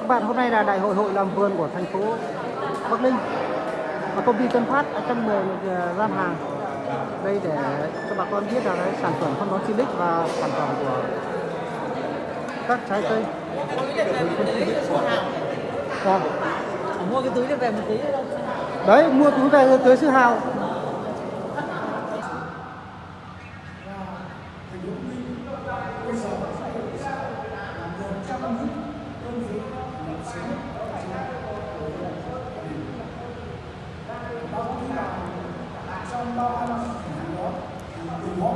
các bạn, hôm nay là đại hội hội làm vườn của thành phố Bắc Ninh. Và công ty Tân Phát đã trong 10 gian hàng đây để cho bà con biết là cái sản phẩm phân bón Silic và sản phẩm của các trái cây. Vâng. mua cái túi này về một tí. Đấy, mua túi về tới sư hào trong ba năm tháng đó thì ủng hộ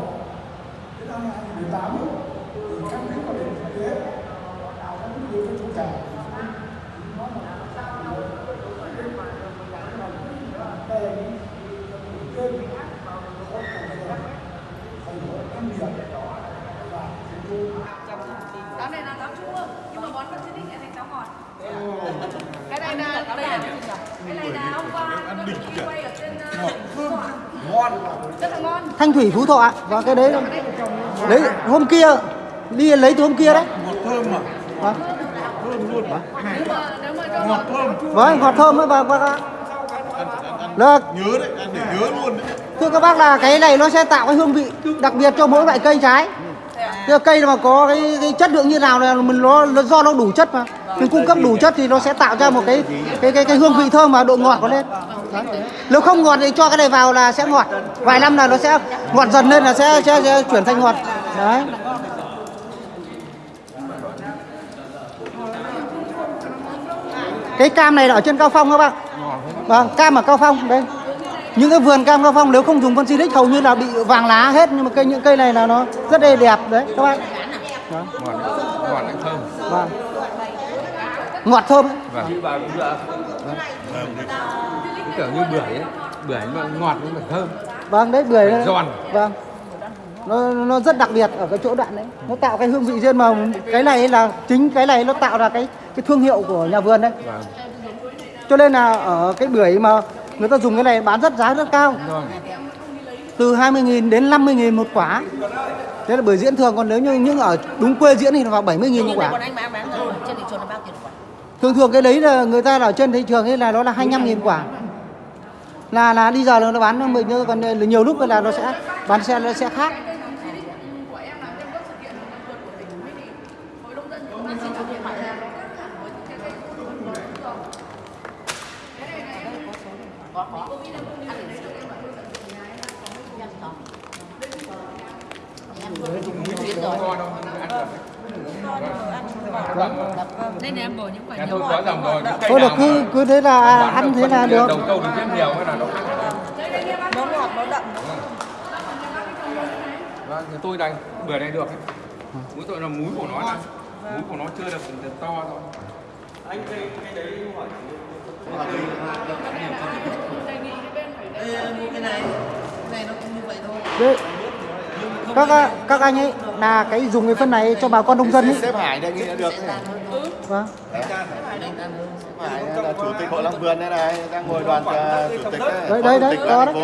đến năm 2018 thì tế các chủ nó là về trên thành phố năm điểm và thành phố Táo này là táo chua nhưng mà bón phân xịt lại thành táo ngọt. Cái này là đây là cái này là hôm qua tôi đi quay ở trên ngon. Rất là ngon. Thanh Thủy Phú Thọ ạ. Và cái đấy lấy hôm kia đi lấy từ hôm kia đấy. ngọt thơm mà Vâng. thơm luôn mà ngọt thơm Vâng, ngọt thơm ấy và và Được. nhớ đấy ăn để nhớ luôn đấy Thưa các bác là cái này nó sẽ tạo cái hương vị đặc biệt cho mỗi loại cây trái. Thưa cây mà có cái, cái chất lượng như nào là mình nó, nó do nó đủ chất mà. Mình cung cấp đủ chất thì nó sẽ tạo ra một cái cái cái, cái hương vị thơm mà độ ngọt có lên. Nếu không ngọt thì cho cái này vào là sẽ ngọt. Vài năm là nó sẽ ngọt dần lên là sẽ, sẽ, sẽ chuyển thành ngọt. Đấy. Cái cam này là ở trên Cao Phong các bạn. Vâng, cam ở Cao Phong đây. Những cái vườn cam Cao Phong nếu không dùng phân xịt hầu như là bị vàng lá hết nhưng mà cây những cây này là nó rất là đẹp đấy các bạn. Đó. ngọt ngọt thơm Vâng. Ngọt thơm vâng kiểu như bưởi ấy bưởi nó ngọt nhưng mà thơm Vâng, đấy bưởi Phải giòn. Vâng. Nó nó rất đặc biệt ở cái chỗ đoạn đấy. Nó tạo cái hương vị riêng mà cái này là chính cái này nó tạo ra cái cái thương hiệu của nhà vườn đấy. vâng Cho nên là ở cái bưởi mà người ta dùng cái này bán rất giá rất cao. vâng Từ 20.000 đến 50.000 một quả. Thế là bưởi diễn thường còn nếu như những ở đúng quê diễn thì nó vào 70.000 một quả. còn anh bán bán ở trên thị trường là bao tiền quả Thường thường cái đấy là người ta ở trên thị trường ấy là nó là 25.000 quả. Là là đi giờ là nó bán mình thôi, còn nhiều lúc là nó sẽ bán xe nó sẽ khác. của em những cái này em bổ những quả tôi có dòng rồi Thôi được cứ cứ thế là ăn thế là được. đầu câu được rất nhiều cái là nó nó ngọt nó đậm vâng thì tôi đây bưởi này được. Mỗi tội là múi của nó này. Múi của nó chưa được, to thôi. Cái này. Cái này nó cũng như vậy thôi. Đấy. Các các anh ấy là cái dùng cái phân này cho bà con nông dân ấy. xếp hải nghị là được. Vâng. hải là chủ tịch hội long vườn đây này đang ngồi đoàn ờ, chủ tịch Đấy đấy đấy tịch có đấy.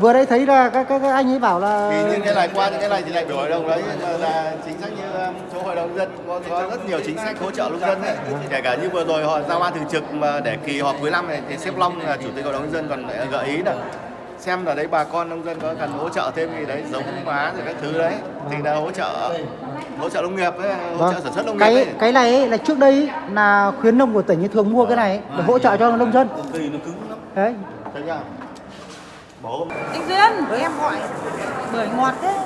Vừa đấy thấy là các các, các anh ấy bảo là thì những cái này qua những cái này thì lại biểu hội đồng đấy là chính sách như um, chỗ hội đồng dân có, có rất nhiều chính sách hỗ trợ nông dân đấy kể cả như vừa rồi họ giao ban thường trực mà để kỳ họp cuối năm này thì sếp Long là chủ tịch hội đồng dân còn lại gợi ý là xem là đấy bà con nông dân có cần hỗ trợ thêm gì đấy giống hóa rồi các thứ đấy. Thì là hỗ trợ hỗ trợ nông nghiệp ấy, hỗ trợ sản xuất nông nghiệp cái ấy. cái này ấy, là trước đây là khuyến nông của tỉnh ấy thường mua cái này để hỗ trợ cho nông dân. Cây nó cứng lắm. Đấy. thấy chưa bố anh duyên em hỏi bưởi ngọt thế.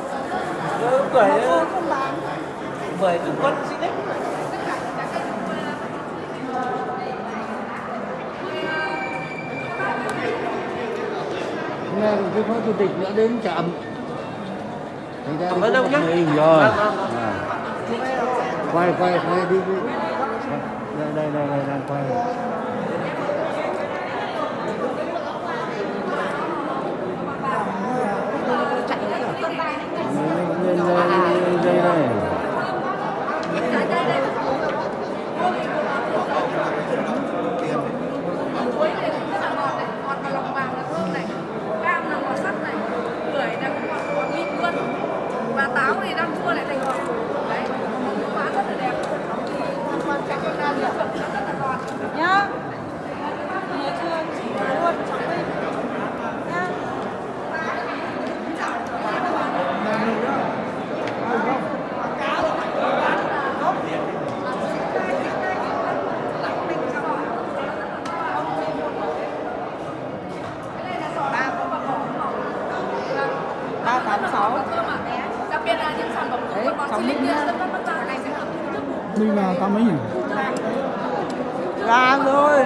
Bưởi không bán. Bưởi cứ con xịt đấy Nghe cái phó chủ tịch nữa đến chậm. Cảm ơn ông nhé. Rồi. Vâng, vâng, vâng. Quay quay quay đi. đi. Đây đây đây đây đang quay. Đây đây đây đây. chuối này cũng rất là ngọt này, ngọt và lòng vàng là thơm này, cam là ngọt sắc này, bưởi là cũng ngọt ngọt mịn luôn, và táo thì đang chua lại thành ngọt. Đấy, màu mỡ rất là đẹp. Cái con nam rất là Tân Phát Bắc Giang này sẽ được thu chức vụ mình là tám mấy nhỉ Là rồi.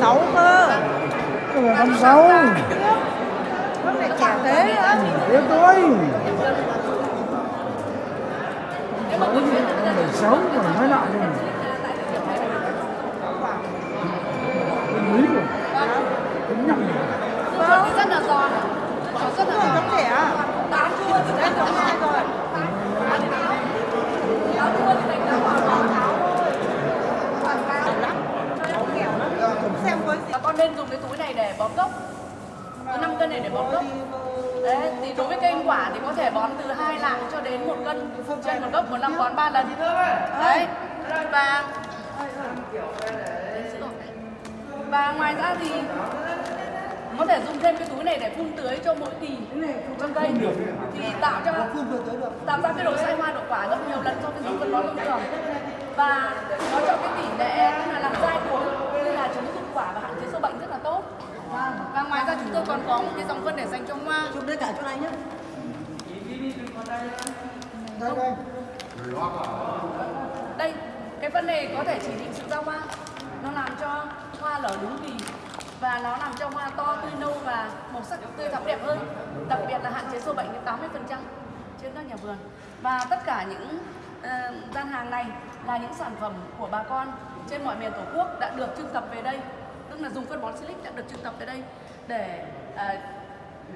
Sáu cơ năm sáu Nó lại trẻ thế á. Thế tôi bảy sáu còn nói lại rồi Lý rồi Tính nhầm Chuột thì rất là giòn Chuột rất là giòn Nó trẻ Táo chua thì Em có hai rồi táo chua thì thành táo ngọt táo Xem với Và con nên dùng cái túi này để bón gốc. Cứ 5 cân này để bón gốc. Đấy, thì đối với cây ăn quả thì có thể bón từ hai lạng cho đến một cân. Trên một gốc một năm bón 3 lần. Đấy. Và Và ngoài ra thì có thể dùng thêm cái túi này để phun tưới cho mỗi kỳ cho cây. Thì tạo cho tạo ra cái độ sai hoa độ quả gấp nhiều lần so với dùng phân bón thông thường. Và nó cho cái tỷ lệ là làm dai cuống như là chống dụng quả và hạn chế sâu bệnh rất là tốt và ngoài ra chúng tôi còn có một cái dòng phân để dành cho hoa. Chụp đây cả chỗ này nhá. Đây đây. Đây cái phân này có thể chỉ định sự ra hoa. Nó làm cho hoa nở đúng kỳ. Và nó làm cho hoa to tươi nâu và màu sắc tươi thắm đẹp hơn. Đặc biệt là hạn chế sâu bệnh đến 80 trên các nhà vườn. Và tất cả những ờ, gian hàng này là những sản phẩm của bà con trên mọi miền tổ quốc đã được trưng tập về đây. Tức là dùng phân bón silic đã được trưng tập về đây để ờ,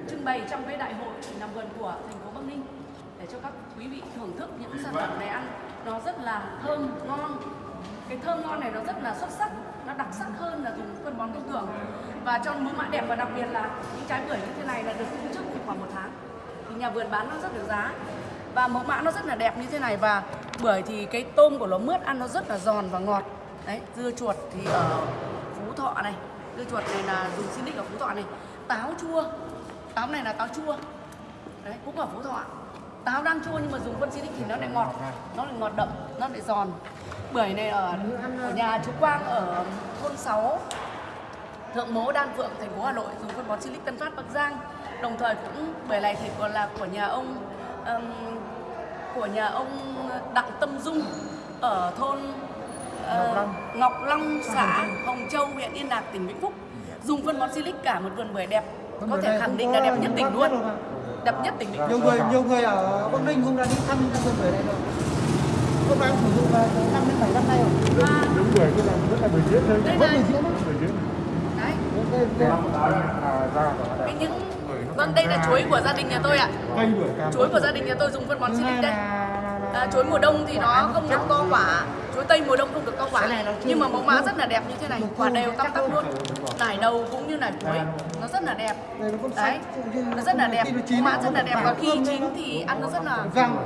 trưng bày trong cái đại hội làm vườn của thành phố Bắc Ninh để cho các quý vị thưởng thức những sản phẩm này ăn. Nó rất là thơm ngon. Cái thơm ngon này nó rất là xuất sắc nó đặc sắc hơn là dùng phân bón thông thường và cho mẫu mã đẹp và đặc biệt là những trái bưởi như thế này là được thu trước khoảng một tháng. Thì nhà vườn bán nó rất được giá. Và mẫu mã nó rất là đẹp như thế này và bưởi thì cái tôm của nó mướt ăn nó rất là giòn và ngọt. Đấy dưa chuột thì ở phú thọ này dưa chuột này là dùng Sinic ở phú thọ này. Táo chua. Táo này là táo chua. Đấy cũng ở phú thọ táo đang chua nhưng mà dùng phân Sinic thì nó lại ngọt. Nó lại ngọt đậm nó lại giòn. Bưởi này ở, ở nhà chú Quang ở thôn 6 Thượng Mố Đan Phượng thành phố Hà Nội dùng phân bón Silic Tân Phát Bắc Giang. Đồng thời cũng bưởi này thì còn là của nhà ông um, của nhà ông Đặng Tâm Dung ở thôn ờ, Ngọc Long xã Hồng Châu huyện Yên Lạc tỉnh Vĩnh Phúc. Dùng phân bón Silic cả một vườn bưởi đẹp. Có thể khẳng định là đẹp nhất tỉnh luôn. đẹp nhất tỉnh Vĩnh nhiều Phúc người nhiều người ở Bắc Ninh cũng đã đi thăm cái vườn bưởi này rồi. Cũng đang sử dụng vào năm đến bảy năm nay rồi. Và Đúng bưởi cái này rất là bưởi diễn thôi. Là bưởi đấy. À, cái những vâng đây là chuối của gia đình nhà tôi ạ. Cam chuối của gia đình nhà tôi dùng phân bón Silic đây là, là, là À, chuối mùa đông thì nó không được to quả chuối tây mùa đông không được to quả nhưng mà mẫu mã rất là đẹp như thế này. Quả đều tăm tắp luôn. nải đầu cũng như nải cuối. Nó rất là đẹp. Đấy. nó rất là đẹp. mẫu mã rất là đẹp. và khi chín thì ăn nó rất là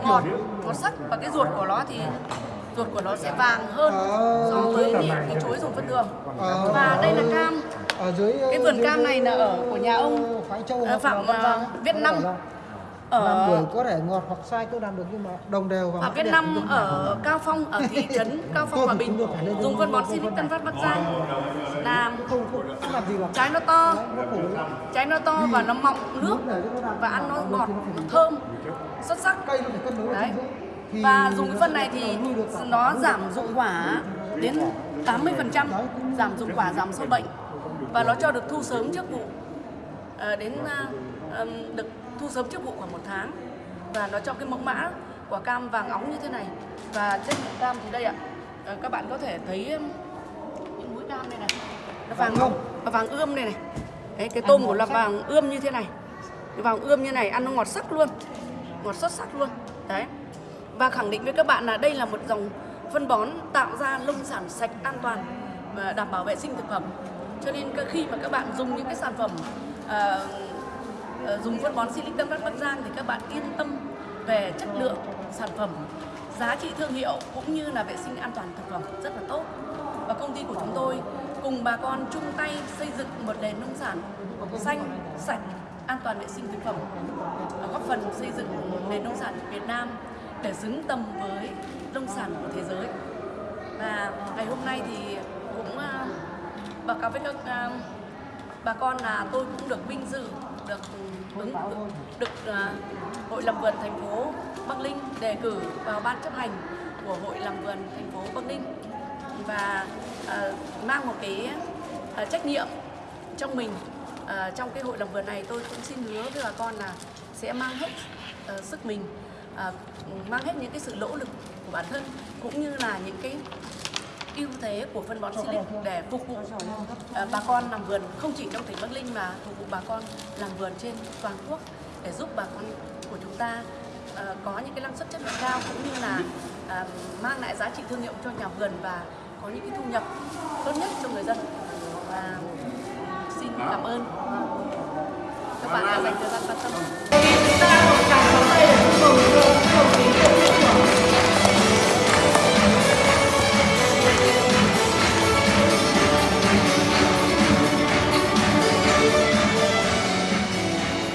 ngọt ngọt sắc. Và cái ruột của nó thì ruột của nó sẽ vàng hơn Ờ, so với những cái chuối dùng phân đường. Ờ, và đây là cam. ở dưới cái vườn cam này là ở của nhà ông ờ, Phạm là Văn ờ, Năm thể là làm ở bưởi có thể ngọt hoặc sai cũng làm được nhưng mà đồng đều và Ở thì không ở. Cao Phong ở thị trấn Cao Phong Hòa Bình dùng phân bón phân Tân Phát Bắc Giang. Làm trái nó to. Trái nó to và nó mọng nước và ăn nó ngọt nó thơm xuất sắc. đấy. và dùng cái phân này thì nó giảm dụng quả đến 80% giảm dụng quả giảm sâu bệnh. Và nó cho được thu sớm trước vụ. Ờ, đến à, được thu sớm trước vụ khoảng một tháng. Và nó cho cái mẫu mã quả cam vàng óng như thế này. Và trên miệng cam thì đây ạ. Ờ, các bạn có thể thấy ừm, những mũi cam này này. Nó vàng ươm. và vàng ươm này này. Đấy cái tôm của là vàng ươm như thế này. Vàng ươm như này ăn nó ngọt sắc luôn. Ngọt xuất sắc luôn. Đấy. Và khẳng định với các bạn là đây là một dòng phân bón tạo ra nông sản sạch an toàn và đảm bảo vệ sinh thực phẩm. Cho nên khi mà các bạn dùng những cái sản phẩm ờ, dùng phân bón Silic Phát Bắc Giang thì các bạn yên tâm về chất lượng sản phẩm giá trị thương hiệu cũng như là vệ sinh an toàn thực phẩm rất là tốt. Và công ty của chúng tôi cùng bà con chung tay xây dựng một nền nông sản xanh sạch an toàn vệ sinh thực phẩm góp phần xây dựng nền nông sản Việt Nam để xứng tầm với nông sản của thế giới. Và ngày hôm nay thì cũng à, báo cáo với các à, bà con là tôi cũng được vinh dự được ứng được à, hội làm vườn thành phố Bắc Ninh đề cử vào ban chấp hành của hội làm vườn thành phố Bắc Ninh. Và uh, mang một cái uh, trách nhiệm trong mình uh, trong cái hội làm vườn này tôi cũng xin hứa với bà con là sẽ mang hết uh, sức mình uh, mang hết những cái sự nỗ lực của bản thân cũng như là những cái ưu thế của phân bón Silic để phục vụ ờ, bà con. làm vườn không chỉ trong tỉnh Bắc Ninh mà phục vụ bà con làm vườn trên toàn quốc để giúp bà con của chúng ta ờ, có những cái năng suất chất lượng cao cũng như là à, mang lại giá trị thương hiệu cho nhà vườn và có những cái thu nhập tốt nhất cho người dân. Và xin cảm ơn. Các bạn đã dành thời gian quan tâm.